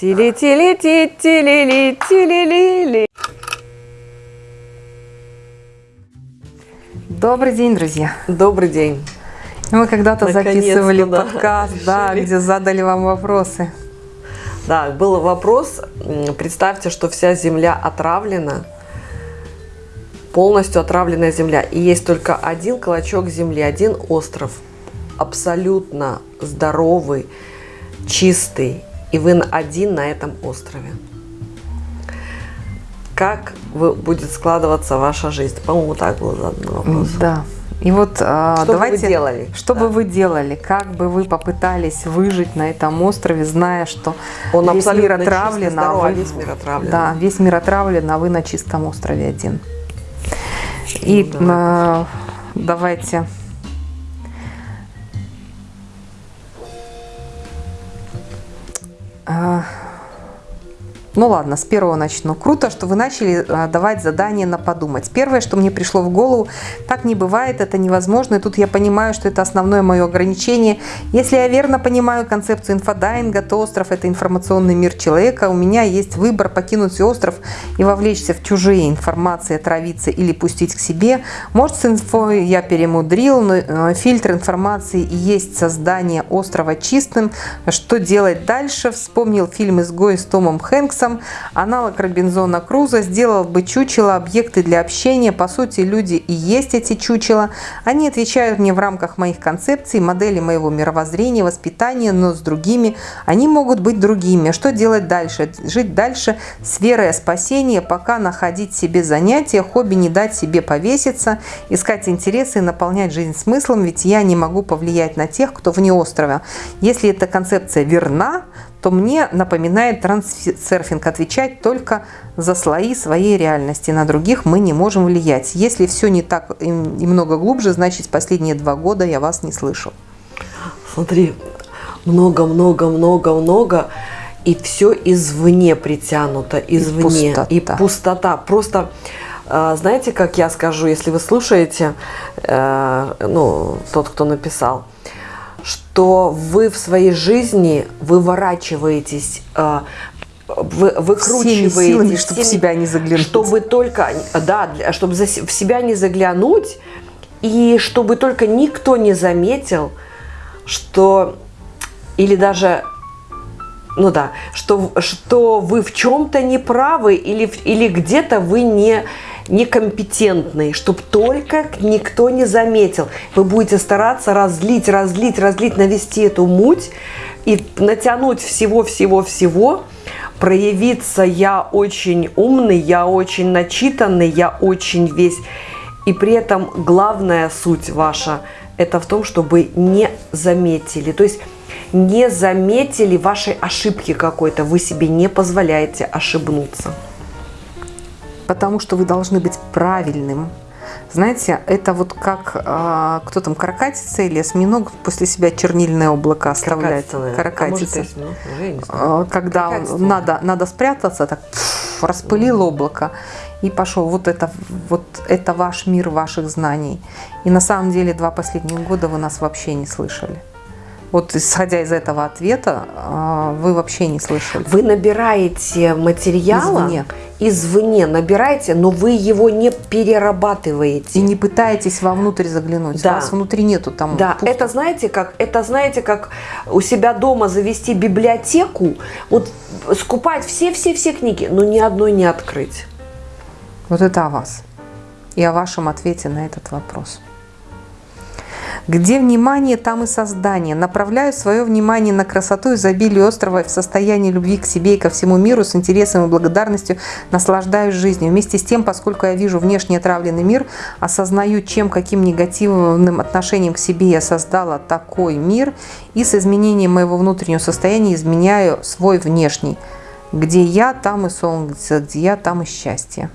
Тили-тили-ти, тили-ли, тили-ли-ли. Добрый день, друзья. Добрый день. Мы когда-то записывали да. подкаст, да, где задали вам вопросы. Да, был вопрос. Представьте, что вся земля отравлена, полностью отравленная земля. И есть только один клочок земли, один остров, абсолютно здоровый, чистый. И вы один на этом острове. Как вы- будет складываться ваша жизнь? По-моему, так был задан вопрос. Да. И вот а, Что бы вы давайте, делали? что Да. бы вы делали, как бы вы попытались выжить на этом острове, зная, что Он весь мир абсолютно отравлен, а вы- весь мир отравлен. Да, весь мир отравлен, а вы на чистом острове один. И Ну, а, давайте. А, Ну ладно, с первого начну. Круто, что вы начали а, давать задание на подумать. Первое, что мне пришло в голову, так не бывает, это невозможно. И тут я понимаю, что это основное мое ограничение. Если я верно понимаю концепцию инфодайинга, то остров – это информационный мир человека. У меня есть выбор покинуть остров и вовлечься в чужие информации, отравиться или пустить к себе. Может, с инфой я перемудрил, но э, фильтр информации и есть создание острова чистым. Что делать дальше? Вспомнил фильм «Изгой» с Томом Хэнксом. Аналог Робинзона Круза сделал бы чучело объекты для общения. По сути, люди и есть эти чучела. Они отвечают мне в рамках моих концепций, модели моего мировоззрения, воспитания, но с другими. Они могут быть другими. Что делать дальше? Жить дальше с верой о пока находить себе занятия, хобби не дать себе повеситься, искать интересы и наполнять жизнь смыслом, ведь я не могу повлиять на тех, кто вне острова. Если эта концепция верна, то мне напоминает трансерфинг отвечать только за слои своей реальности. На других мы не можем влиять. Если все не так и и много глубже, значит последние два года я вас не слышу. Смотри, много-много-много-много, и все извне притянуто, извне. пустота. И пустота. Просто, э, знаете, как я скажу, если вы слушаете, э, ну, тот, кто написал, что вы в своей жизни выворачиваетесь, э, вы, выкручиваетесь Всеми силами, чтобы в себя не заглянуть. чтобы только, да, для- чтобы за в себя не заглянуть, и чтобы только никто не заметил, что, или даже, ну да, что, что вы в чем-то неправы, или, в- или где-то вы не некомпетентный, чтобы только никто не заметил. Вы будете стараться разлить, разлить, разлить, навести эту муть и натянуть всего-всего-всего, проявиться я очень умный, я очень начитанный, я очень весь. И при этом главная суть ваша – это в том, чтобы не заметили. То есть не заметили вашей ошибки какой-то. Вы себе не позволяете ошибнуться. Потому что вы должны быть правильным. Знаете, это вот как а, кто там, каракатица или осьминог после себя чернильное облако оставляет. Каракатица. А. А, Когда Каракатица. надо, надо спрятаться, так пф, распылил облако и пошел. Вот это, вот это ваш мир ваших знаний. И на самом деле два последних года вы нас вообще не слышали. Вот исходя из этого ответа, а, вы вообще не слышали. Вы набираете материала Извне. извне набираете, но вы его не перерабатываете. И не пытаетесь вовнутрь заглянуть. Да. Вас внутри нету там. Да, пусто. это знаете как? Это знаете как у себя дома завести библиотеку, вот скупать все-все-все книги, но ни одной не открыть. Вот это о вас. И о вашем ответе на этот вопрос. Где внимание, там и создание. Направляю свое внимание на красоту изобилие острова в состоянии любви к себе и ко всему миру с интересом и благодарностью наслаждаюсь жизнью. Вместе с тем, поскольку я вижу внешне отравленный мир, осознаю, чем, каким негативным отношением к себе я создала такой мир, и с изменением моего внутреннего состояния изменяю свой внешний. Где я, там и солнце, где я, там и счастье.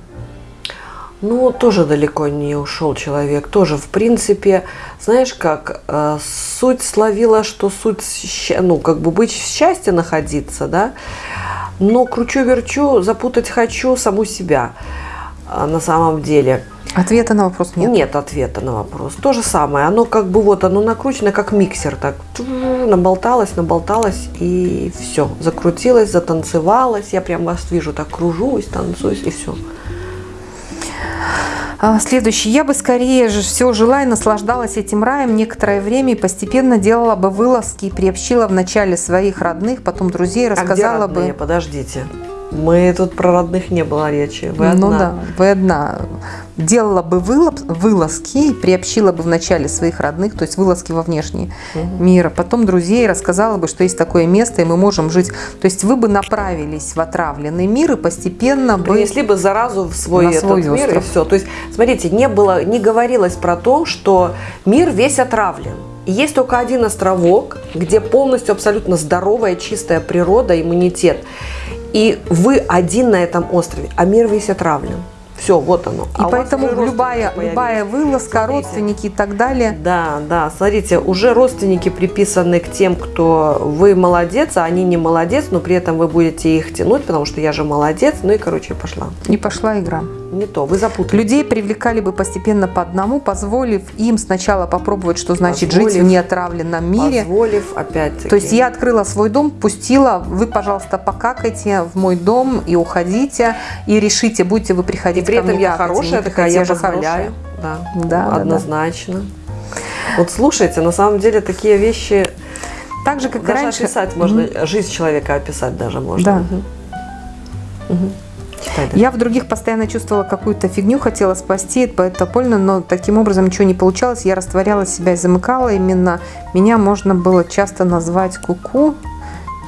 Ну, тоже далеко не ушел человек. Тоже, в принципе, знаешь как, э, суть словила, что суть, ну, как бы быть в счастье находиться, да, но кручу-верчу, запутать хочу саму себя а, на самом деле. Ответа на вопрос нет. Нет ответа на вопрос. То же самое. Оно как бы вот, оно накручено как миксер. Так наболталось, наболталось и все. Закрутилось, затанцевалось. Я прям вас вижу, так кружусь, танцуюсь и все. А, следующий. Я бы скорее же все жила и наслаждалась этим раем некоторое время и постепенно делала бы вылазки и приобщила вначале своих родных, потом друзей, рассказала а где родные? бы... Подождите. Мы тут про родных не было речи. Вы ну одна. Ну да, вы одна. Делала бы вылаз, вылазки, приобщила бы вначале своих родных, то есть вылазки во внешний угу. мир, а потом друзей, рассказала бы, что есть такое место, и мы можем жить. То есть вы бы направились в отравленный мир и постепенно бы... Принесли бы заразу в свой, этот свой мир остров. и все. То есть, смотрите, не, было, не говорилось про то, что мир весь отравлен. И есть только один островок, где полностью абсолютно здоровая, чистая природа, иммунитет. И вы один на этом острове, а мир весь отравлен. Все, вот оно. И а поэтому любая, любая вылазка, смотрите, родственники и так далее. Да, да, смотрите, уже родственники приписаны к тем, кто вы молодец, а они не молодец, но при этом вы будете их тянуть, потому что я же молодец. Ну и, короче, пошла. И пошла игра не то, вы запутали. Людей привлекали бы постепенно по одному, позволив им сначала попробовать, что значит позволив, жить в неотравленном мире. Позволив опять -таки. То есть я открыла свой дом, пустила, вы, пожалуйста, покакайте в мой дом и уходите, и решите, будете вы приходить и при этом я какать, хорошая, такая я же позволяю. Да, да, однозначно. Да. Вот слушайте, на самом деле такие вещи... Так же, как даже раньше. описать можно, mm-hmm. жизнь человека описать даже можно. Да. Угу. Угу. Я в других постоянно чувствовала какую-то фигню, хотела спасти это больно, но таким образом ничего не получалось. Я растворяла себя и замыкала. Именно меня можно было часто назвать куку. -ку.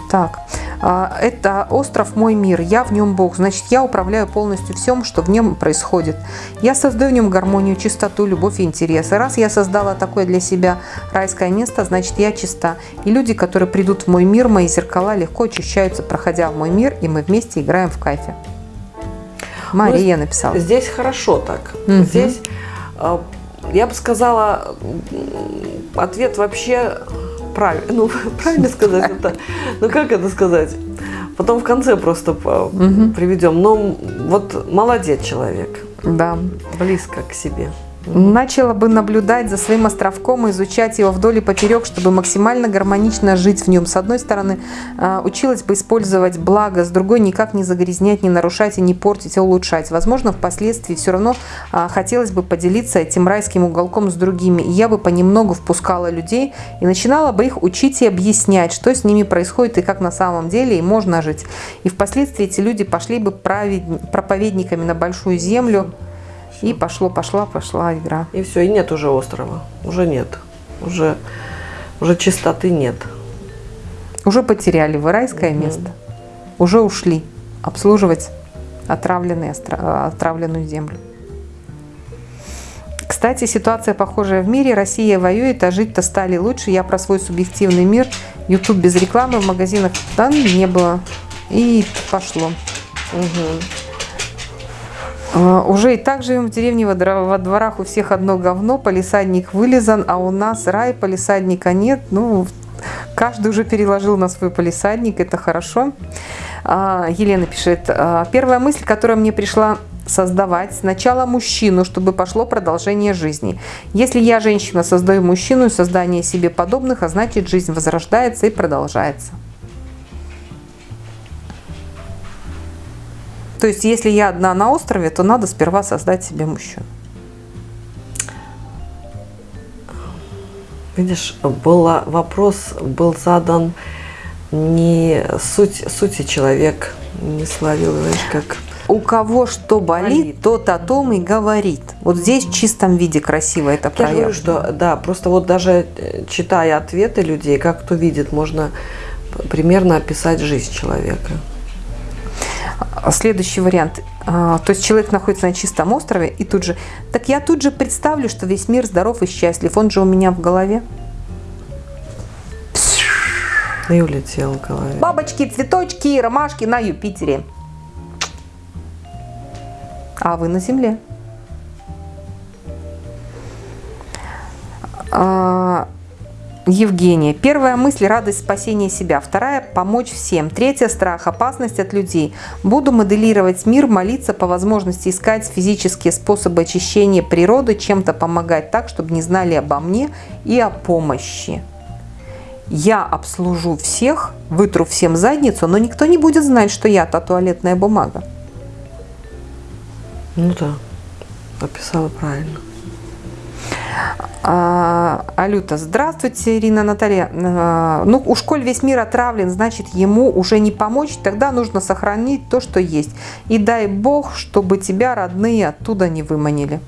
Так, а, это остров мой мир, я в нем Бог, значит, я управляю полностью всем, что в нем происходит. Я создаю в нем гармонию, чистоту, любовь и интерес. И раз я создала такое для себя райское место, значит, я чиста. И люди, которые придут в мой мир, мои зеркала легко очищаются, проходя в мой мир, и мы вместе играем в кайфе. Мария ну, написала. Здесь хорошо так. Угу. Здесь, э, я бы сказала, ответ вообще правильный. Ну, правильно сказать это. Ну, как это сказать? Потом в конце просто угу. приведем. Но вот молодец человек. Да. Близко к себе. Начала бы наблюдать за своим островком и изучать его вдоль и поперек, чтобы максимально гармонично жить в нем. С одной стороны, а, училась бы использовать благо, с другой никак не загрязнять, не нарушать и не портить, а улучшать. Возможно, впоследствии все равно а, хотелось бы поделиться этим райским уголком с другими. И я бы понемногу впускала людей и начинала бы их учить и объяснять, что с ними происходит и как на самом деле и можно жить. И впоследствии эти люди пошли бы проповедниками на большую землю, и пошло, пошла, пошла игра. И все, и нет уже острова. Уже нет. Уже, уже чистоты нет. Уже потеряли вы райское угу. место. Уже ушли обслуживать отравленные, отравленную землю. Кстати, ситуация похожая в мире. Россия воюет, а жить-то стали лучше. Я про свой субъективный мир. YouTube без рекламы в магазинах да, не было. И пошло. Угу. А, уже и так живем в деревне, во дворах у всех одно говно, полисадник вылезан, а у нас рай, полисадника нет. Ну, каждый уже переложил на свой полисадник, это хорошо. А, Елена пишет, «А, первая мысль, которая мне пришла создавать сначала мужчину, чтобы пошло продолжение жизни. Если я, женщина, создаю мужчину создание себе подобных, а значит жизнь возрождается и продолжается. То есть, если я одна на острове, то надо сперва создать себе мужчину. Видишь, был вопрос был задан не суть, сути человек не словил, знаешь, как... У кого что болит, болит, тот о том и говорит. Вот здесь в чистом виде красиво это проявлено. Я говорю, что да, просто вот даже э, читая ответы людей, как кто видит, можно примерно описать жизнь человека. А, следующий вариант. А, то есть человек находится на чистом острове и тут же... Так я тут же представлю, что весь мир здоров и счастлив. Он же у меня в голове. И улетел в голове. Бабочки, цветочки, ромашки на Юпитере. А вы на Земле. Евгения. Первая мысль – радость спасения себя. Вторая – помочь всем. Третья – страх, опасность от людей. Буду моделировать мир, молиться, по возможности искать физические способы очищения природы, чем-то помогать так, чтобы не знали обо мне и о помощи. Я обслужу всех, вытру всем задницу, но никто не будет знать, что я та туалетная бумага. Ну да, описала правильно. А, Алюта, здравствуйте, Ирина Наталья. А, ну, у школь весь мир отравлен, значит, ему уже не помочь, тогда нужно сохранить то, что есть. И дай Бог, чтобы тебя родные оттуда не выманили.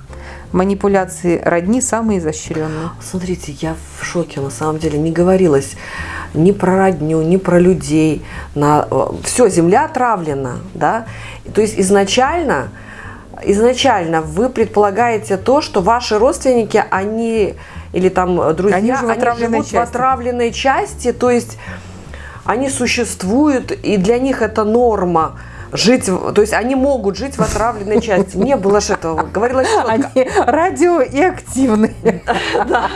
Манипуляции родни самые изощренные. Смотрите, я в шоке, на самом деле, не говорилось ни про родню, ни про людей. На... Все, земля отравлена, да. То есть изначально изначально вы предполагаете то, что ваши родственники, они или там друзья, они, живут, они живут в отравленной части, то есть они существуют, и для них это норма жить, то есть они могут жить в отравленной части. Не было же этого, говорилось четко. Они радио и активные. Да,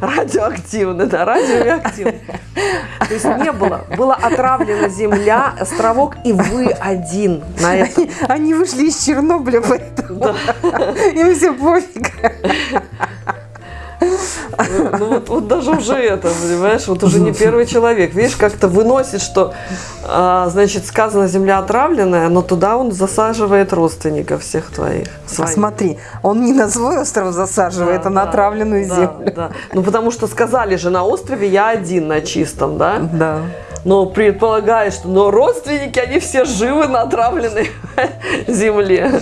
радиоактивные, да, радио и активные. То есть не было, была отравлена земля, островок, и вы один на это. Они вышли из Чернобыля, поэтому им все пофиг. Ну вот, вот даже уже это, понимаешь, вот уже не первый человек. Видишь, как-то выносит, что, а, значит, сказано земля отравленная, но туда он засаживает родственников всех твоих. Своих. Смотри, он не на свой остров засаживает, да, а на да, отравленную да, землю. Да. Ну потому что сказали же, на острове я один на чистом, да? Да. Но предполагаешь, что но родственники, они все живы на отравленной земле.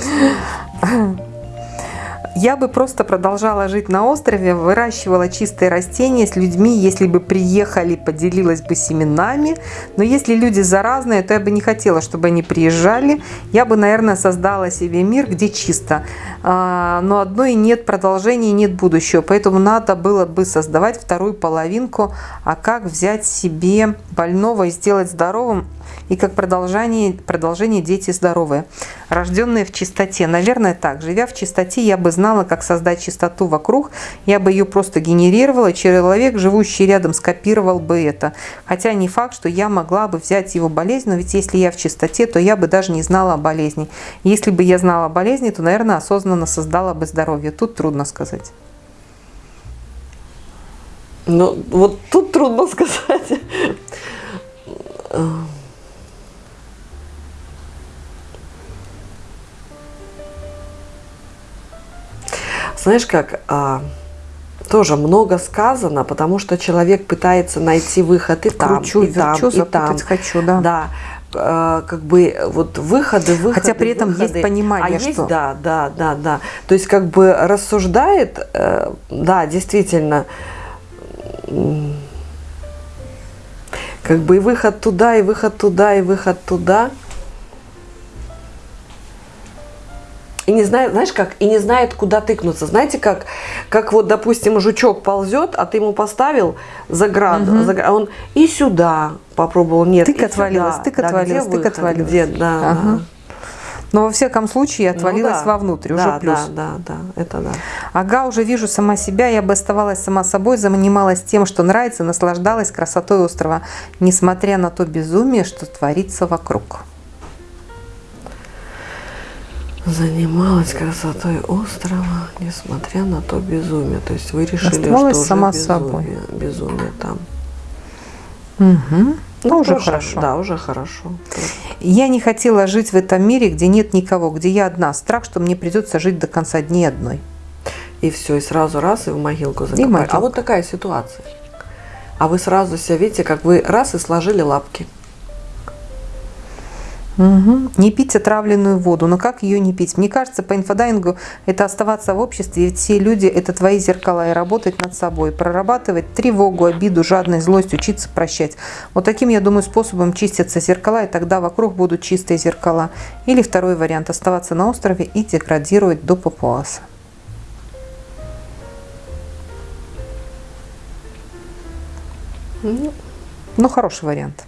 Я бы просто продолжала жить на острове, выращивала чистые растения с людьми, если бы приехали, поделилась бы семенами. Но если люди заразные, то я бы не хотела, чтобы они приезжали. Я бы, наверное, создала себе мир, где чисто. А, но одной нет продолжения, нет будущего. Поэтому надо было бы создавать вторую половинку. А как взять себе больного и сделать здоровым? И как продолжение, продолжение дети здоровые, рожденные в чистоте. Наверное, так. Живя в чистоте, я бы знала, как создать чистоту вокруг, я бы ее просто генерировала, человек, живущий рядом, скопировал бы это. Хотя не факт, что я могла бы взять его болезнь, но ведь если я в чистоте, то я бы даже не знала о болезни. Если бы я знала о болезни, то, наверное, осознанно создала бы здоровье. Тут трудно сказать. Ну, вот тут трудно сказать. Знаешь как, а, тоже много сказано, потому что человек пытается найти выход и там, Кручу, и там, верчу, и там. хочу, да. Да, а, как бы вот выходы, выходы. Хотя при этом выходы. есть понимание, а что... есть, да, да, да, да. То есть как бы рассуждает, э, да, действительно, как бы и выход туда, и выход туда, и выход туда – и не знает, знаешь как, и не знает, куда тыкнуться. Знаете, как, как вот, допустим, жучок ползет, а ты ему поставил заград, угу. заград а он и сюда попробовал, нет, тык отвалилась, тык да, отвалилась, тык отвалилась. Где, да, ага. да. Но во всяком случае отвалилась ну, да. вовнутрь, да, уже плюс. Да, да, да, это да. Ага, уже вижу сама себя, я бы оставалась сама собой, занималась тем, что нравится, наслаждалась красотой острова, несмотря на то безумие, что творится вокруг занималась красотой острова, несмотря на то безумие. То есть вы решили, Оставалась что сама уже собой. безумие, безумие там. Угу. Ну, уже тоже, хорошо. Да, уже хорошо. Я не хотела жить в этом мире, где нет никого, где я одна. Страх, что мне придется жить до конца дней одной. И все, и сразу раз, и в могилку закопали. А вот такая ситуация. А вы сразу себя видите, как вы раз и сложили лапки. Угу. Не пить отравленную воду. Но как ее не пить? Мне кажется, по инфодайингу это оставаться в обществе, ведь все люди – это твои зеркала, и работать над собой, прорабатывать тревогу, обиду, жадность, злость, учиться прощать. Вот таким, я думаю, способом чистятся зеркала, и тогда вокруг будут чистые зеркала. Или второй вариант – оставаться на острове и деградировать до папуаса. Ну, хороший вариант.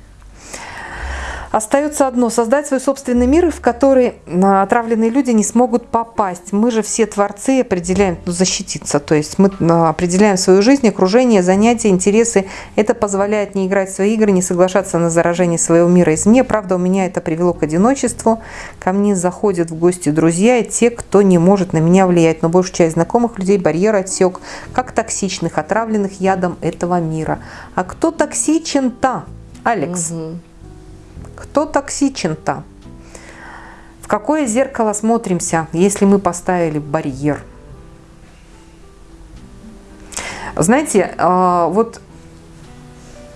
Остается одно – создать свой собственный мир, в который а, отравленные люди не смогут попасть. Мы же все творцы определяем, ну, защититься. То есть мы а, определяем свою жизнь, окружение, занятия, интересы. Это позволяет не играть в свои игры, не соглашаться на заражение своего мира извне. Правда, у меня это привело к одиночеству. Ко мне заходят в гости друзья и те, кто не может на меня влиять. Но большую часть знакомых людей барьер отсек, как токсичных, отравленных ядом этого мира. А кто токсичен-то? Алекс. Угу. Кто токсичен-то? В какое зеркало смотримся, если мы поставили барьер? Знаете, а, вот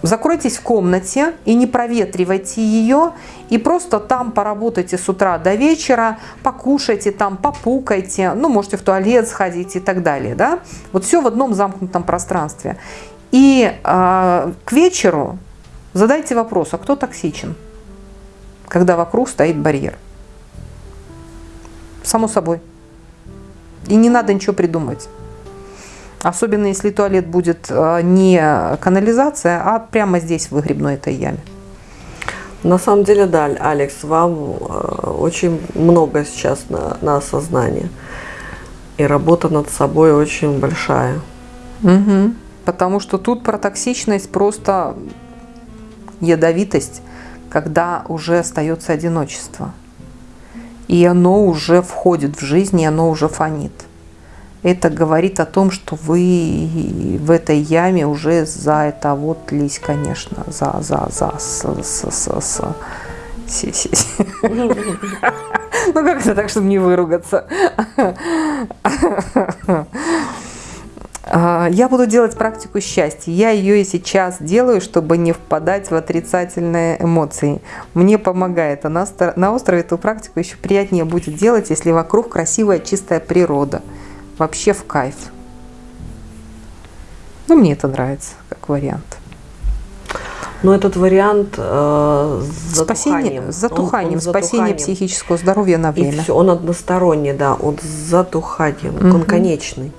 закройтесь в комнате и не проветривайте ее, и просто там поработайте с утра до вечера, покушайте там, попукайте, ну, можете в туалет сходить и так далее, да? Вот все в одном замкнутом пространстве. И э, к вечеру задайте вопрос, а кто токсичен? Когда вокруг стоит барьер. Само собой. И не надо ничего придумать. Особенно если туалет будет э, не канализация, а прямо здесь, в выгребной этой яме. На самом деле, да, Алекс, вам э, очень много сейчас на, на осознание. И работа над собой очень большая. Угу. Потому что тут про токсичность просто ядовитость когда уже остается одиночество. И оно уже входит в жизнь, и оно уже фонит. Это говорит о том, что вы в этой яме уже за это вот лись, конечно, за, за, за, с, с, с, с. Си, си, си. Ну как это так, чтобы не выругаться? А, я буду делать практику счастья. Я ее и сейчас делаю, чтобы не впадать в отрицательные эмоции. Мне помогает. А на острове эту практику еще приятнее будет делать, если вокруг красивая чистая природа. Вообще в кайф. Ну, мне это нравится как вариант. Но этот вариант э, с затуханием. Спасение, с затуханием, он, он спасение затуханием. психического здоровья на время. И все, он односторонний, да, он с затуханием, угу. он конечный.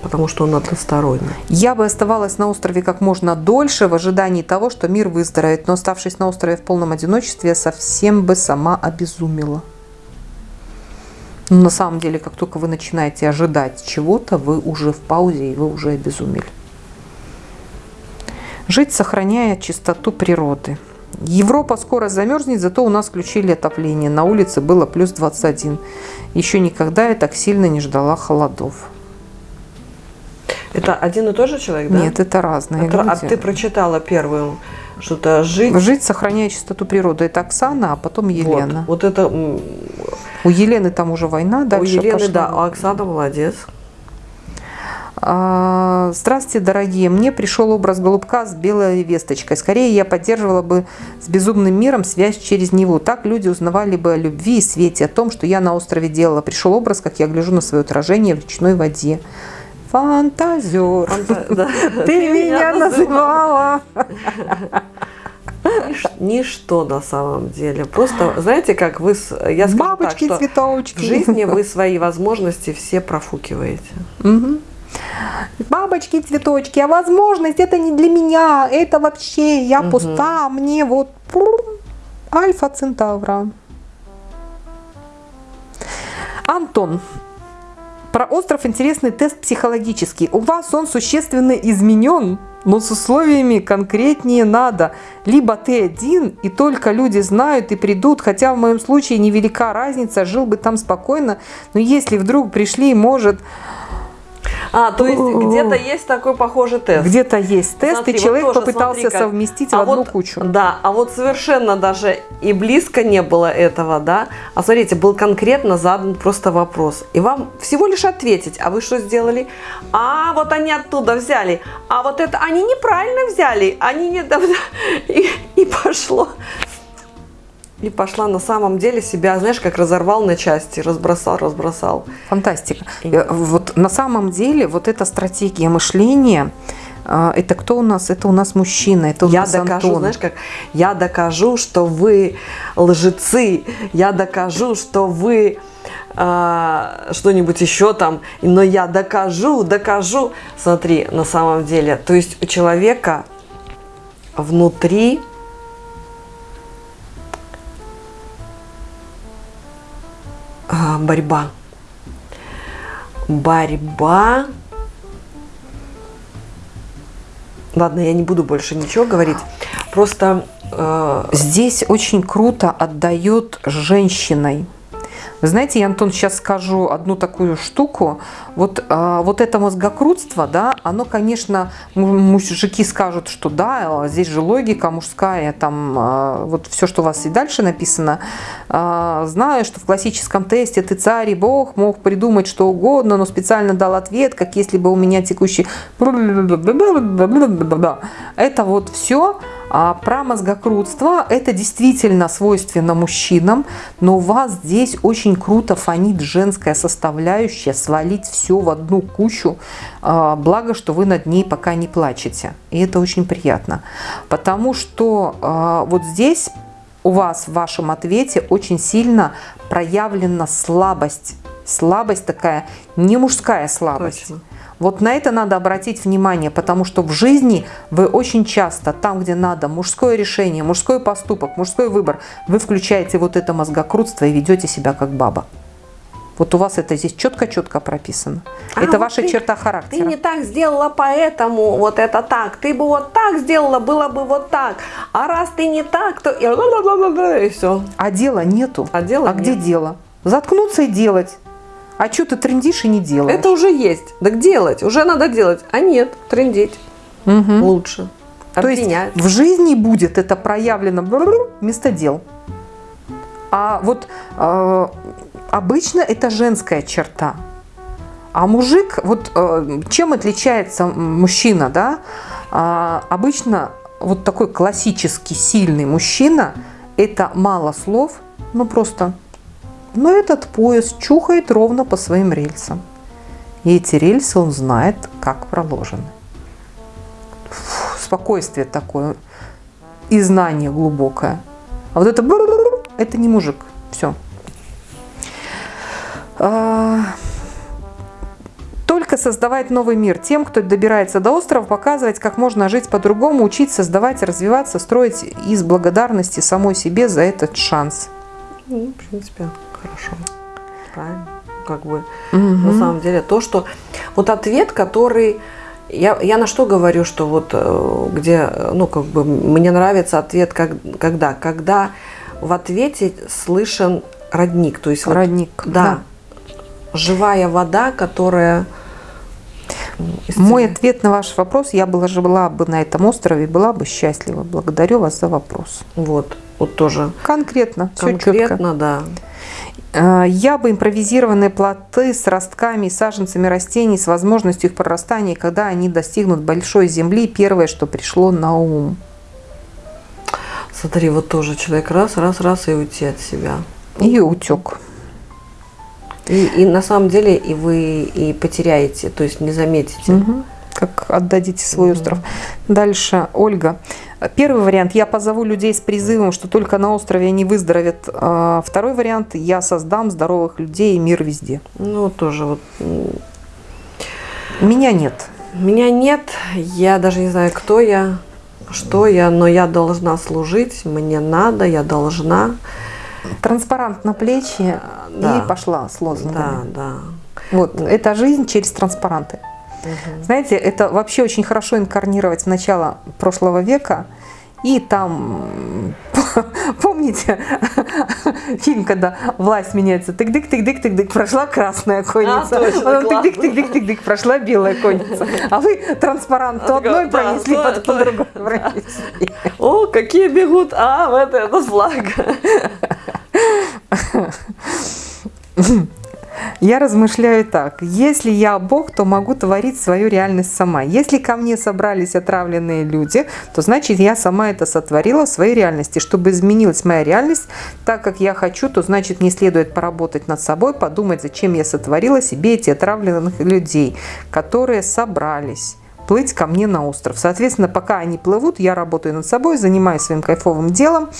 Потому что он односторонний. Я бы оставалась на острове как можно дольше в ожидании того, что мир выздоровеет, но оставшись на острове в полном одиночестве, я совсем бы сама обезумела. Но на самом деле, как только вы начинаете ожидать чего-то, вы уже в паузе и вы уже обезумели. Жить, сохраняя чистоту природы. Европа скоро замерзнет, зато у нас включили отопление. На улице было плюс 21. Еще никогда я так сильно не ждала холодов. Это один и тот же человек, да? Нет, это разные это, люди. А ты прочитала первую что-то «Жить». «Жить, сохраняя чистоту природы». Это Оксана, а потом Елена. Вот, вот это... У Елены там уже война дальше У Елены, пошла. да, а Оксана молодец. А, здравствуйте, дорогие. Мне пришел образ голубка с белой весточкой. Скорее, я поддерживала бы с безумным миром связь через него. Так люди узнавали бы о любви и свете, о том, что я на острове делала. Пришел образ, как я гляжу на свое отражение в речной воде. Фантазер. Фанта... Да. Ты меня называла. Ничто на самом деле. Просто, знаете, как вы... Я скажу Бабочки, так, цветочки. В жизни вы свои возможности все профукиваете. Угу. Бабочки, цветочки, а возможность это не для меня, это вообще я угу. пуста, мне вот Альфа Центавра. Антон, про остров интересный тест психологический. У вас он существенно изменен, но с условиями конкретнее надо. Либо ты один, и только люди знают и придут, хотя в моем случае невелика разница, жил бы там спокойно, но если вдруг пришли, может а, то есть где-то есть такой похожий тест. Где-то есть тест, смотри, и человек вот тоже, попытался смотри, совместить а в одну вот, кучу. Да, а вот совершенно даже и близко не было этого, да. А смотрите, был конкретно задан просто вопрос. И вам всего лишь ответить, а вы что сделали? А вот они оттуда взяли, а вот это они неправильно взяли, они не... И, и пошло и пошла на самом деле себя, знаешь, как разорвал на части, разбросал, разбросал. Фантастика. И... Э, вот на самом деле вот эта стратегия мышления, э, это кто у нас? Это у нас мужчина, это у я нас докажу, Антон. знаешь как? Я докажу, что вы лжецы, я докажу, что вы а, что-нибудь еще там, но я докажу, докажу. Смотри, на самом деле, то есть у человека внутри борьба. Борьба. Ладно, я не буду больше ничего говорить. Просто э... здесь очень круто отдает женщиной. Знаете, я, Антон, сейчас скажу одну такую штуку. Вот, э, вот это мозгокрутство, да, оно, конечно, мужики скажут, что да, здесь же логика мужская, там э, вот все, что у вас и дальше написано. Э, знаю, что в классическом тесте ты царь и бог мог придумать что угодно, но специально дал ответ, как если бы у меня текущий... Это вот все а про мозгокрутство это действительно свойственно мужчинам, но у вас здесь очень круто фонит женская составляющая, свалить все в одну кучу, а, благо, что вы над ней пока не плачете. И это очень приятно, потому что а, вот здесь у вас в вашем ответе очень сильно проявлена слабость. Слабость такая, не мужская слабость. Точно. Вот на это надо обратить внимание, потому что в жизни вы очень часто, там, где надо, мужское решение, мужской поступок, мужской выбор, вы включаете вот это мозгокрутство и ведете себя как баба. Вот у вас это здесь четко-четко прописано. А, это вот ваша ты, черта характера. Ты не так сделала, поэтому вот это так. Ты бы вот так сделала, было бы вот так. А раз ты не так, то... И все. А дела нету. А, дела а где дело? Заткнуться и делать. А что ты трендишь и не делаешь? Это уже есть. Так делать. Уже надо делать. А нет, трендить. Угу. Лучше. То есть в жизни будет это проявлено вместо дел. А вот э, обычно это женская черта. А мужик, вот э, чем отличается мужчина, да? Э, обычно вот такой классический сильный мужчина, это мало слов, ну просто но этот поезд чухает ровно по своим рельсам. И эти рельсы он знает, как проложены. Фу, спокойствие такое и знание глубокое. А вот это это не мужик. Все. А, только создавать новый мир тем, кто добирается до острова, показывать, как можно жить по-другому, учить, создавать, развиваться, строить из благодарности самой себе за этот шанс. Ну, в принципе, хорошо. Правильно. Как бы угу. на самом деле то, что вот ответ, который я, я на что говорю, что вот э, где, ну, как бы мне нравится ответ, как, когда? Когда в ответе слышен родник. То есть родник. Вот, да, да. Живая вода, которая. Мой ответ на ваш вопрос, я была, жила бы на этом острове, была бы счастлива. Благодарю вас за вопрос. Вот, вот тоже. Конкретно, Конкретно, да. Э, я бы импровизированные плоты с ростками и саженцами растений с возможностью их прорастания, когда они достигнут большой земли, первое, что пришло на ум. Смотри, вот тоже человек раз, раз, раз и уйти от себя. И утек. И, и на самом деле и вы и потеряете, то есть не заметите. Угу. Как отдадите свой угу. остров. Дальше, Ольга. Первый вариант, я позову людей с призывом, что только на острове они выздоровеют. А второй вариант, я создам здоровых людей и мир везде. Ну, тоже вот. Меня нет. Меня нет, я даже не знаю, кто я, что я, но я должна служить, мне надо, я должна. Транспарант на плечи да. и пошла с лозунгами. Да, да. Вот, это жизнь через транспаранты. Угу. Знаете, это вообще очень хорошо инкарнировать в начало прошлого века. И там, помните, фильм, когда власть меняется, тык-дык, тык-дык, тык-дык, прошла красная конница, а, потом тык-дык, тык-дык, тык-дык, прошла белая конница. А вы транспарант то одной пронесли, потом другой пронесли. О, какие бегут, а, вот этот флаг. Я размышляю так. Если я Бог, то могу творить свою реальность сама. Если ко мне собрались отравленные люди, то значит я сама это сотворила в своей реальности. Чтобы изменилась моя реальность так, как я хочу, то значит мне следует поработать над собой, подумать, зачем я сотворила себе эти отравленных людей, которые собрались плыть ко мне на остров. Соответственно, пока они плывут, я работаю над собой, занимаюсь своим кайфовым делом,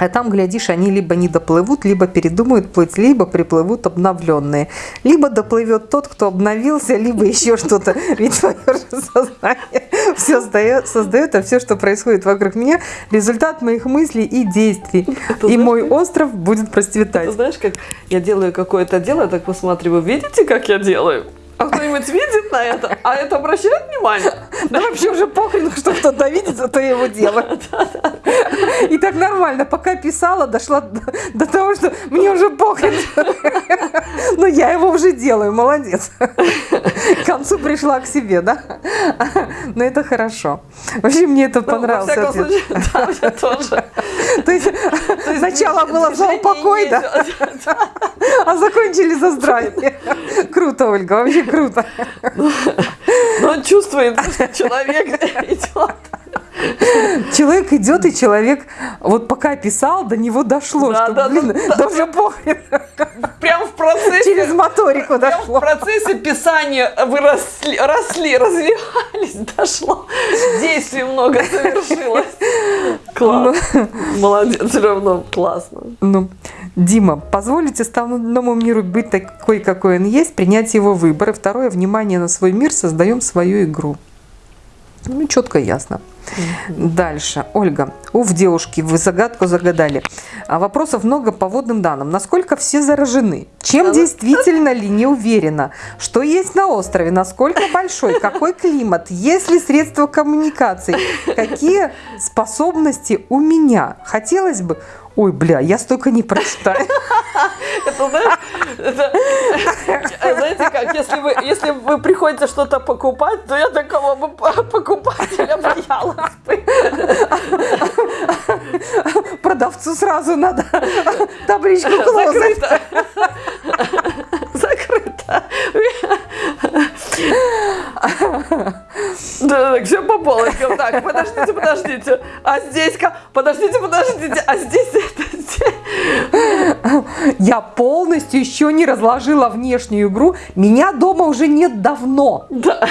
А там, глядишь, они либо не доплывут, либо передумают плыть, либо приплывут обновленные. Либо доплывет тот, кто обновился, либо еще что-то. Ведь свое же сознание все создает, создает, а все, что происходит вокруг меня, результат моих мыслей и действий. Это и знаешь, мой остров будет процветать. Ты знаешь, как я делаю какое-то дело, так посматриваю, видите, как я делаю? А кто-нибудь видит на это? А это обращает внимание? Да вообще уже похрен, что кто-то видит, зато его делаю. И так нормально, пока писала, дошла до, того, что мне уже похрен. Но я его уже делаю, молодец. К концу пришла к себе, да? Но это хорошо. Вообще мне это Ну, во всяком случае, да, мне тоже. То есть сначала было за упокой, да? А закончили за здравие. Круто, Ольга, вообще круто. Но он чувствует, что человек идет. Человек идет, и человек, вот пока писал, до него дошло, Да, что, да, блин, да, да уже похрен. Прям в процессе. Через моторику прям в дошло. процессе писания вы росли, росли, развивались, дошло. Действий много совершилось. Класс. Молодец, все равно классно. Ну, Дима, позволите остальному миру быть такой, какой он есть, принять его выбор. И второе, внимание на свой мир, создаем свою игру. Ну, четко и ясно. Дальше. Ольга. Уф, девушки, вы загадку загадали. А вопросов много по водным данным. Насколько все заражены? Чем действительно ли не уверена? Что есть на острове? Насколько большой? Какой климат? Есть ли средства коммуникации? Какие способности у меня? Хотелось бы... Ой, бля, я столько не прочитаю. Это, знаешь, это, э, знаете как, если вы, если вы приходите что-то покупать, то я такого бы покупателя боялась бы. Продавцу сразу надо табличку клозет. Да, так, все по полочкам. Так, подождите, подождите. А здесь Подождите, подождите. А здесь это. Я полностью еще не разложила внешнюю игру. Меня дома уже нет давно. Да.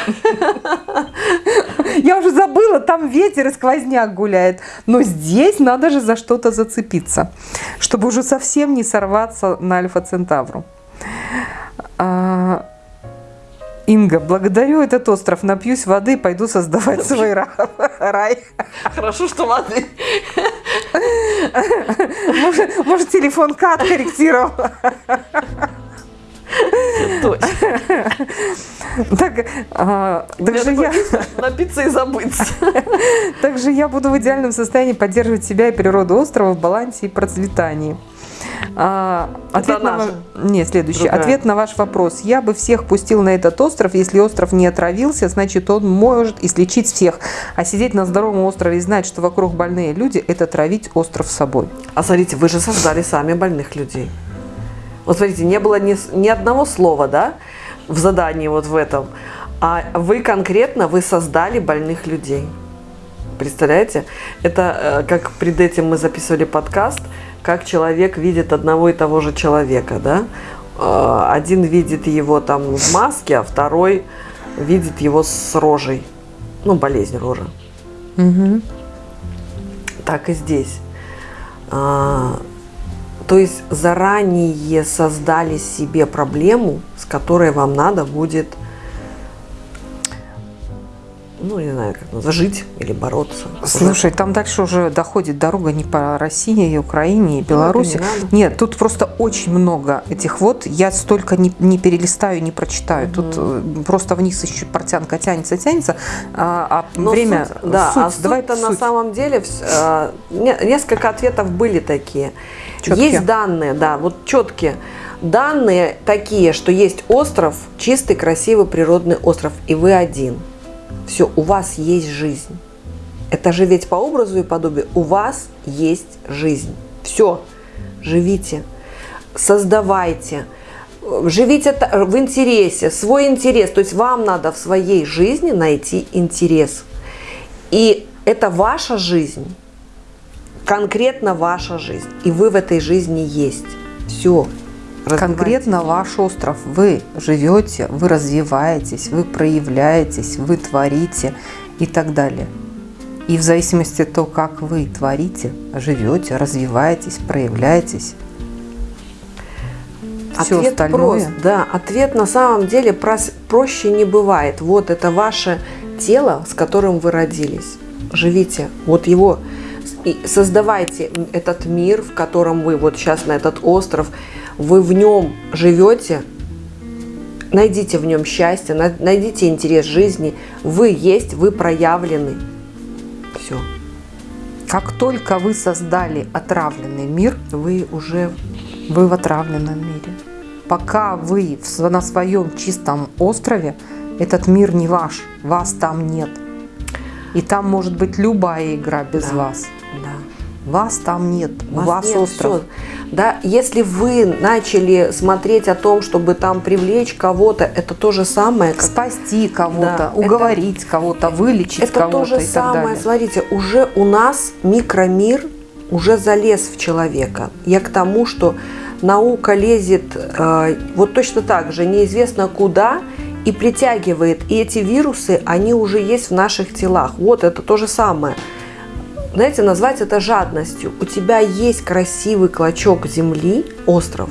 Я уже забыла, там ветер и сквозняк гуляет. Но здесь надо же за что-то зацепиться, чтобы уже совсем не сорваться на Альфа Центавру. А, Инга, благодарю этот остров, напьюсь воды пойду создавать свой ра- рай. Хорошо, что воды. Может, может, телефон Кат корректировал. Так, а, также я... напиться и забыться. Также я буду в идеальном состоянии поддерживать себя и природу острова в балансе и процветании. А, ответ на Не, следующий. Другая. Ответ на ваш вопрос. Я бы всех пустил на этот остров. Если остров не отравился, значит он может излечить всех. А сидеть на здоровом острове и знать, что вокруг больные люди, это травить остров собой. А смотрите, вы же создали сами больных людей. Вот смотрите, не было ни, ни одного слова, да, в задании вот в этом. А вы конкретно, вы создали больных людей. Представляете? Это э, как пред этим мы записывали подкаст, как человек видит одного и того же человека, да? Э, Один видит его там в маске, а второй видит его с рожей. Ну, болезнь рожи. Так и здесь. А, то есть заранее создали себе проблему, с которой вам надо будет, ну, не знаю, как назвать, жить или бороться. Слушай, там дальше уже доходит дорога не по России, и Украине, и Беларуси. не надо. Нет, тут просто очень много этих вот. Я столько не, не перелистаю, не прочитаю. Тут э, просто вниз еще портянка тянется, тянется. А, а Но время... суть- да, суть, а суть-то на суть. самом деле э, не- несколько ответов были такие. Чёткие. Есть данные, да, вот четкие. Данные такие, что есть остров, чистый, красивый природный остров, и вы один. Все, у вас есть жизнь. Это же ведь по образу и подобию. У вас есть жизнь. Все, живите, создавайте, живите в интересе, свой интерес. То есть вам надо в своей жизни найти интерес. И это ваша жизнь, конкретно ваша жизнь. И вы в этой жизни есть. Все. Конкретно ваш остров. Вы живете, вы развиваетесь, вы проявляетесь, вы творите и так далее. И в зависимости от того, как вы творите, живете, развиваетесь, проявляетесь, все ответ остальное. Прост, да, ответ на самом деле прос, проще не бывает. Вот это ваше тело, с которым вы родились. Живите. Вот его и создавайте этот мир, в котором вы вот сейчас на этот остров, вы в нем живете, найдите в нем счастье, найдите интерес жизни. Вы есть, вы проявлены. Все. Как только вы создали отравленный мир, вы уже вы в отравленном мире пока вы на своем чистом острове, этот мир не ваш, вас там нет. И там может быть любая игра без да, вас. Да. Вас там нет, вас у вас нет, остров. Все. Да, если вы начали смотреть о том, чтобы там привлечь кого-то, это то же самое. Как... Спасти кого-то, да, уговорить кого-то, вылечить кого-то. Это то же самое. Смотрите, уже у нас микромир уже залез в человека. Я к тому, что наука лезет э, вот точно так же, неизвестно куда, и притягивает. И эти вирусы, они уже есть в наших телах. Вот это то же самое. Знаете, назвать это жадностью. У тебя есть красивый клочок земли, остров,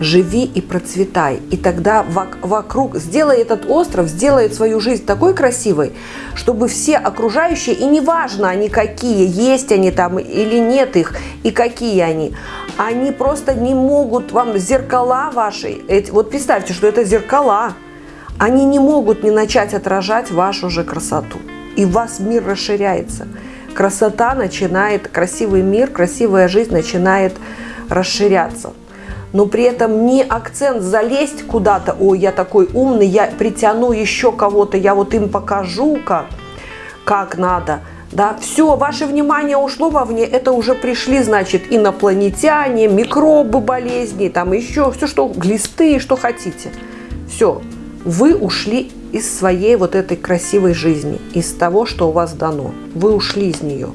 живи и процветай. И тогда вокруг, сделай этот остров, сделай свою жизнь такой красивой, чтобы все окружающие, и неважно они какие, есть они там или нет их, и какие они, они просто не могут вам, зеркала ваши, вот представьте, что это зеркала, они не могут не начать отражать вашу же красоту. И у вас мир расширяется. Красота начинает, красивый мир, красивая жизнь начинает расширяться но при этом не акцент залезть куда-то, ой, я такой умный, я притяну еще кого-то, я вот им покажу, как, как надо. Да, все, ваше внимание ушло вовне, это уже пришли, значит, инопланетяне, микробы, болезни, там еще все, что, глисты, что хотите. Все, вы ушли из своей вот этой красивой жизни, из того, что у вас дано. Вы ушли из нее.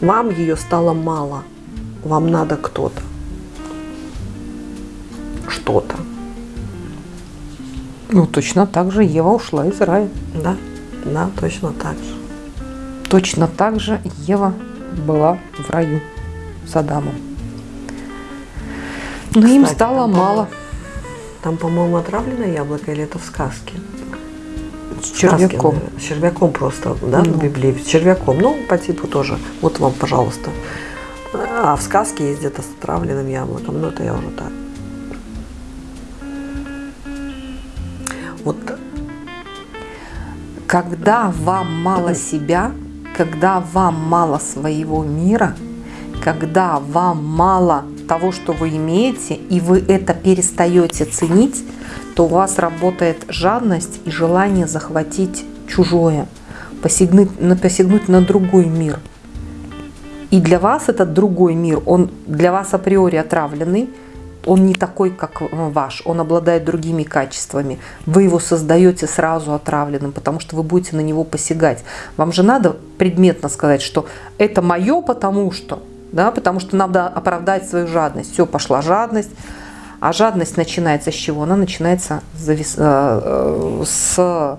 Вам ее стало мало. Вам надо кто-то что-то. Ну, точно так же Ева ушла из рая. Да, да, точно так же. Точно так же Ева была в раю с Адамом. Но Кстати, им стало там, мало. Там, по-моему, отравленное яблоко или это в сказке? Червяком. Червяком просто, да, ну. в Библии. Червяком. Ну, по типу тоже. Вот вам, пожалуйста. А в сказке есть где-то с отравленным яблоком. Ну, это я уже так. Вот когда вам мало себя, когда вам мало своего мира, когда вам мало того, что вы имеете, и вы это перестаете ценить, то у вас работает жадность и желание захватить чужое, посягнуть, посягнуть на другой мир. И для вас этот другой мир, он для вас априори отравленный, он не такой, как ваш, он обладает другими качествами. Вы его создаете сразу отравленным, потому что вы будете на него посягать. Вам же надо предметно сказать, что это мое, потому что, да, потому что надо оправдать свою жадность. Все, пошла жадность. А жадность начинается с чего? Она начинается э, э, с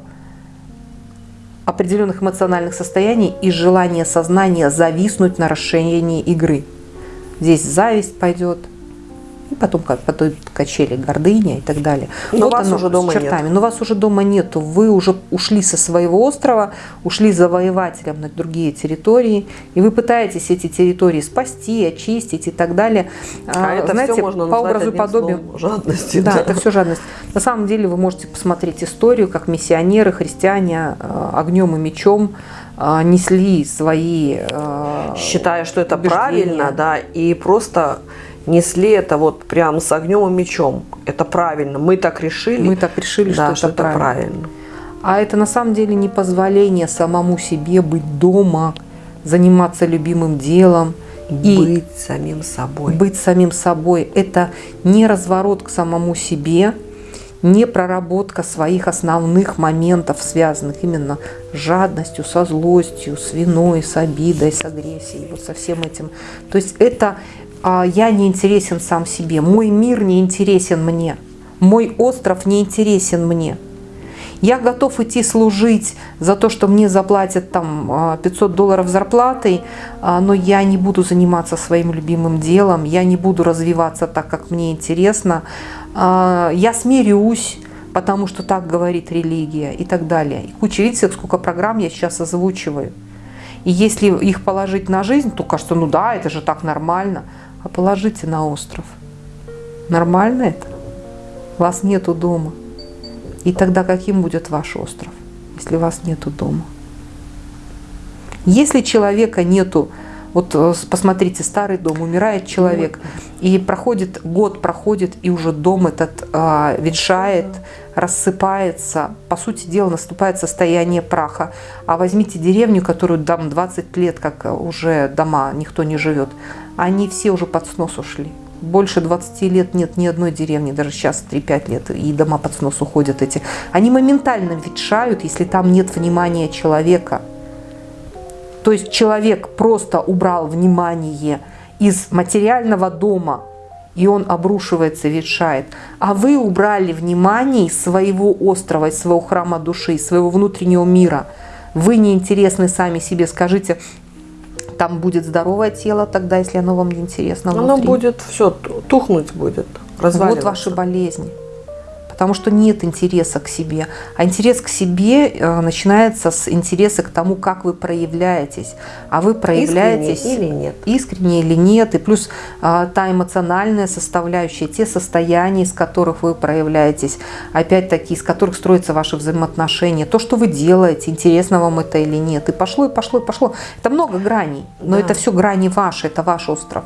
определенных эмоциональных состояний и желания сознания зависнуть на расширении игры. Здесь зависть пойдет, и потом как потом качели гордыня и так далее. Но вот вас уже дома чертами. нет. Но вас уже дома нету. Вы уже ушли со своего острова, ушли завоевателем на другие территории, и вы пытаетесь эти территории спасти, очистить и так далее. А, а это знаете, все можно по образу подобию. Жадности. Да, да, это все жадность. На самом деле вы можете посмотреть историю, как миссионеры, христиане а, огнем и мечом а, несли свои считая, что это убеждения. правильно, да, и просто несли это вот прям с огнем и мечом. Это правильно. Мы так решили. Мы так решили, да, что, это, правильно. правильно. А это на самом деле не позволение самому себе быть дома, заниматься любимым делом. И быть самим собой. Быть самим собой. Это не разворот к самому себе, не проработка своих основных моментов, связанных именно с жадностью, со злостью, с виной, с обидой, с агрессией, вот со всем этим. То есть это а, я не интересен сам себе, мой мир не интересен мне, мой остров не интересен мне. Я готов идти служить за то, что мне заплатят там 500 а, долларов зарплатой, а, но я не буду заниматься своим любимым делом, я не буду развиваться так, как мне интересно. А, я смирюсь, потому что так говорит религия и так далее. И куча, видите, сколько программ я сейчас озвучиваю. И если их положить на жизнь, то кажется, ну да, это же так нормально. А положите на остров. Нормально это? Вас нету дома. И тогда каким будет ваш остров, если вас нету дома? Если человека нету, вот э, посмотрите, старый дом, умирает человек, и проходит год, проходит, и уже дом этот а, ветшает, рассыпается, по сути дела наступает состояние праха. А возьмите деревню, которую там 20 лет, как уже дома, никто не живет, они все уже под снос ушли больше 20 лет нет ни одной деревни, даже сейчас 3-5 лет, и дома под снос уходят эти. Они моментально ветшают, если там нет внимания человека. То есть человек просто убрал внимание из материального дома, и он обрушивается, ветшает. А вы убрали внимание из своего острова, из своего храма души, из своего внутреннего мира. Вы неинтересны сами себе. Скажите, там будет здоровое тело тогда, если оно вам не интересно внутри. Оно будет все, тухнуть будет, Вот ваши болезни потому что нет интереса к себе. А интерес к себе э, начинается с интереса к тому, как вы проявляетесь. А вы проявляетесь искренне или нет. Искренне или нет. И плюс э, та эмоциональная составляющая, те состояния, из которых вы проявляетесь, опять-таки, из которых строятся ваши взаимоотношения, то, что вы делаете, интересно вам это или нет. И пошло, и пошло, и пошло. Это много граней, но да. это все грани ваши, это ваш остров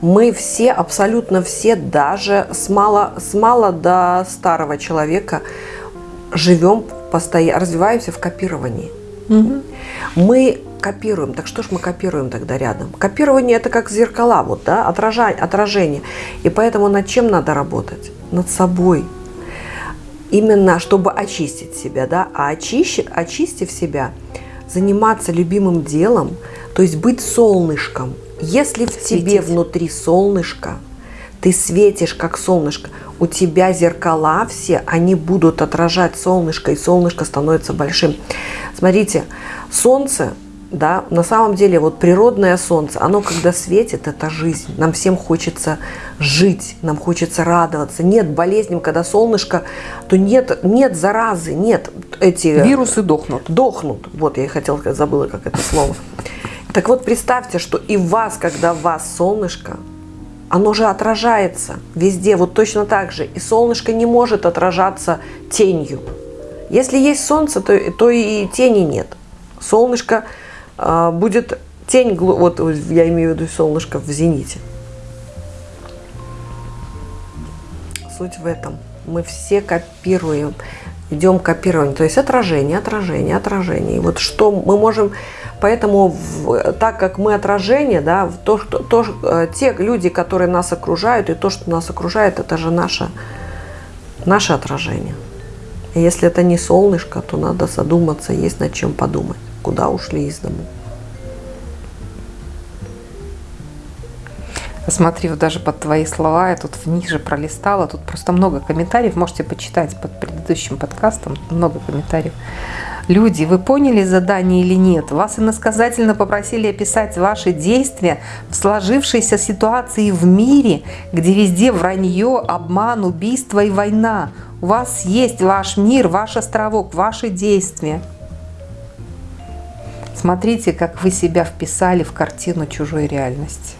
мы все, абсолютно все, даже с мало, с мало до старого человека живем, постоянно, развиваемся в копировании. Угу. Мы копируем. Так что ж мы копируем тогда рядом? Копирование это как зеркала, вот, да, отражение, отражение. И поэтому над чем надо работать? Над собой. Именно чтобы очистить себя, да, а очищи, очистив себя, заниматься любимым делом, то есть быть солнышком – если в Светить. тебе внутри солнышко, ты светишь как солнышко, у тебя зеркала все, они будут отражать солнышко, и солнышко становится большим. Смотрите, солнце, да, на самом деле вот природное солнце, оно когда светит, это жизнь. Нам всем хочется жить, нам хочется радоваться. Нет болезней, когда солнышко, то нет, нет заразы, нет эти... Вирусы дохнут. Дохнут. Вот, я и хотела забыла, как это слово. Так вот, представьте, что и вас, когда в вас солнышко, оно же отражается везде, вот точно так же. И солнышко не может отражаться тенью. Если есть солнце, то, то и тени нет. Солнышко э, будет тень, вот я имею в виду солнышко в зените. Суть в этом. Мы все копируем, идем копирование, то есть отражение, отражение, отражение. И вот что мы можем Поэтому, в, так как мы отражение, да, то, что, то, э, те люди, которые нас окружают, и то, что нас окружает, это же наше, наше отражение. И если это не солнышко, то надо задуматься, есть над чем подумать, куда ушли из дому. Посмотрев даже под твои слова, я тут ниже пролистала, тут просто много комментариев, можете почитать под предыдущим подкастом, много комментариев. Люди, вы поняли задание или нет? Вас иносказательно попросили описать ваши действия в сложившейся ситуации в мире, где везде вранье, обман, убийство и война. У вас есть ваш мир, ваш островок, ваши действия. Смотрите, как вы себя вписали в картину чужой реальности.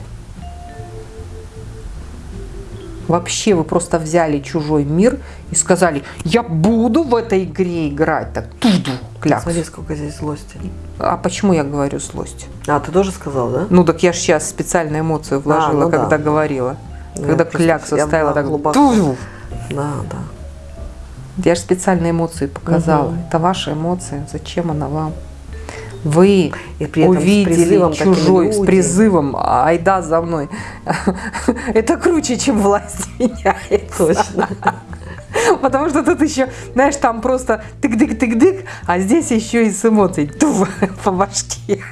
Вообще вы просто взяли чужой мир и сказали, я буду в этой игре играть. Так, туду, клякс. Смотри, сколько здесь злости. А почему я говорю злость? А, ты тоже сказал, да? Ну, так я же сейчас специальную эмоцию вложила, а, ну когда да. говорила. Ну, когда кляксу ставила так глубоко. Туду. Да, да. Я же специальные эмоции показала. Угу. Это ваши эмоции. Зачем она вам? Вы и при этом увидели с чужой, с призывом, айда за мной. Это круче, чем власть меняет. Точно. Потому что тут еще, знаешь, там просто тык-дык-тык-дык, а здесь еще и с эмоцией по башке.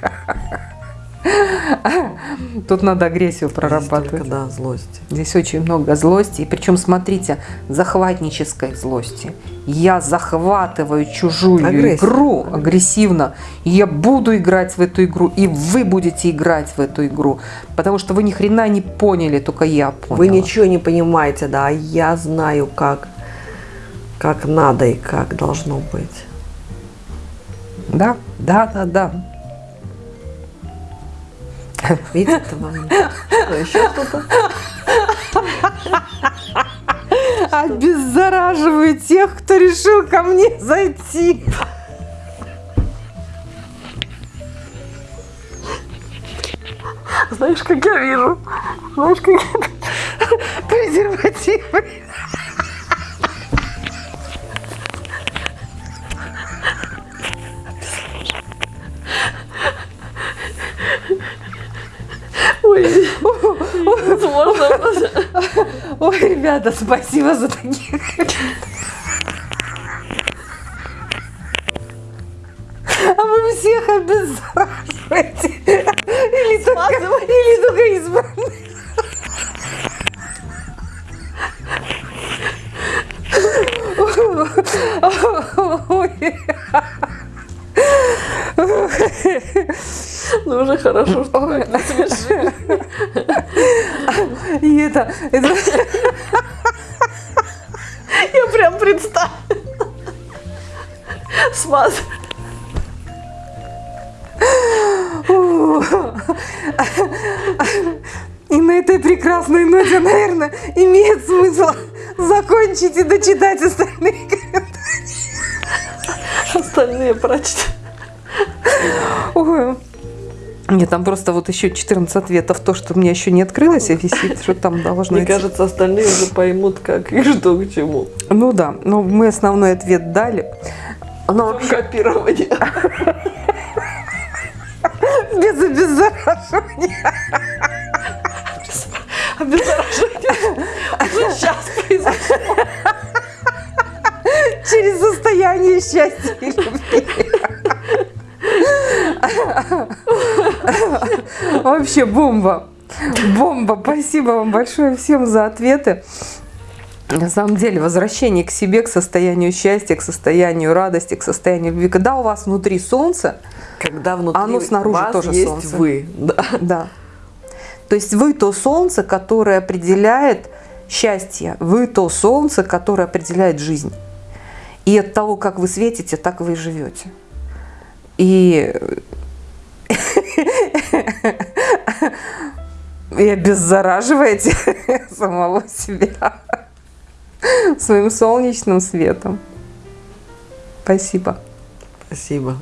Тут надо агрессию Здесь прорабатывать. только, да, злость. Здесь очень много злости. И причем, смотрите, захватнической злости. Я захватываю чужую Агрессия. игру агрессивно. И я буду играть в эту игру. И вы будете играть в эту игру. Потому что вы ни хрена не поняли, только я поняла. Вы ничего не понимаете, да, а я знаю, как, как надо и как должно быть. Да, да, да, да. Видите, вам что, еще что-то? Обеззараживаю тех, кто решил ко мне зайти. Знаешь, как я вижу? Знаешь, как я... Презервативы. Возможно. Ой, ребята, спасибо за таких. А вы всех обеззараживаете. Или только, или только избранных. Ну, уже хорошо, что вы не смешили. Это, это Я прям представила. Смаз. И на этой прекрасной ноте, наверное, имеет смысл закончить и дочитать остальные комментарии. Остальные прочту. Нет, там просто вот еще 14 ответов. То, что у меня еще не открылось, а висит, что там должно Мне идти. кажется, остальные уже поймут, как и что к чему. Ну да, но мы основной ответ дали. Но копирование. без обеззараживания. Обеззараживание уже сейчас произошло. Через состояние счастья и любви. Вообще бомба. Бомба. Спасибо вам большое всем за ответы. На самом деле, возвращение к себе, к состоянию счастья, к состоянию радости, к состоянию любви. Когда у вас внутри солнце, Когда внутри Оно снаружи вас тоже есть солнце. вы. Да. да. То есть вы то солнце, которое определяет счастье. Вы то солнце, которое определяет жизнь. И от того, как вы светите, так вы и живете. И, и обеззараживаете самого себя своим солнечным светом. Спасибо. Спасибо.